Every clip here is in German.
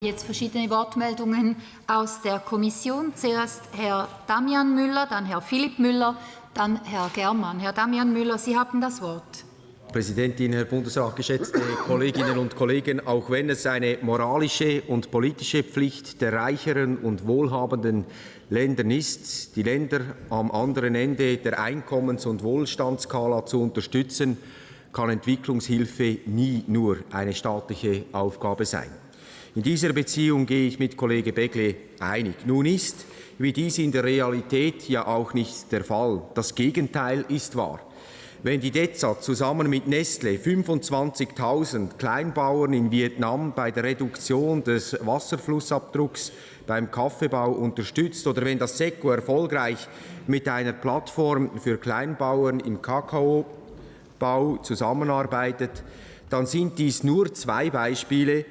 Jetzt verschiedene Wortmeldungen aus der Kommission. Zuerst Herr Damian Müller, dann Herr Philipp Müller, dann Herr Germann. Herr Damian Müller, Sie haben das Wort. Präsidentin, Herr Bundesrat, geschätzte Kolleginnen und Kollegen! Auch wenn es eine moralische und politische Pflicht der reicheren und wohlhabenden Länder ist, die Länder am anderen Ende der Einkommens- und Wohlstandsskala zu unterstützen, kann Entwicklungshilfe nie nur eine staatliche Aufgabe sein. In dieser Beziehung gehe ich mit Kollege Begle einig. Nun ist, wie dies in der Realität ja auch nicht der Fall. Das Gegenteil ist wahr. Wenn die DEZA zusammen mit Nestle 25.000 Kleinbauern in Vietnam bei der Reduktion des Wasserflussabdrucks beim Kaffeebau unterstützt oder wenn das SECO erfolgreich mit einer Plattform für Kleinbauern im Kakaobau zusammenarbeitet, dann sind dies nur zwei Beispiele,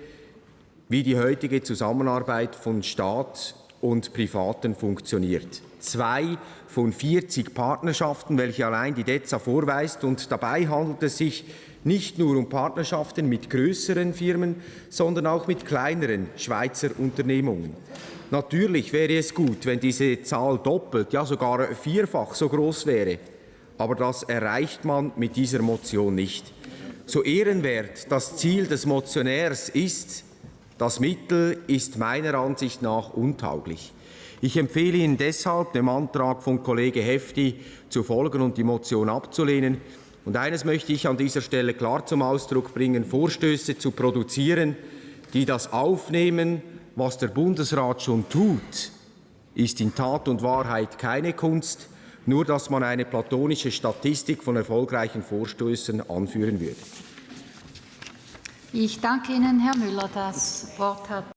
wie die heutige Zusammenarbeit von Staat und Privaten funktioniert. Zwei von 40 Partnerschaften, welche allein die DEZA vorweist. Und dabei handelt es sich nicht nur um Partnerschaften mit größeren Firmen, sondern auch mit kleineren Schweizer Unternehmungen. Natürlich wäre es gut, wenn diese Zahl doppelt, ja sogar vierfach so groß wäre. Aber das erreicht man mit dieser Motion nicht. So ehrenwert das Ziel des Motionärs ist, das Mittel ist meiner Ansicht nach untauglich. Ich empfehle Ihnen deshalb, dem Antrag von Kollege Hefti zu folgen und die Motion abzulehnen. Und eines möchte ich an dieser Stelle klar zum Ausdruck bringen, Vorstöße zu produzieren, die das aufnehmen, was der Bundesrat schon tut, ist in Tat und Wahrheit keine Kunst, nur dass man eine platonische Statistik von erfolgreichen Vorstößen anführen würde. Ich danke Ihnen, Herr Müller. Das Wort hat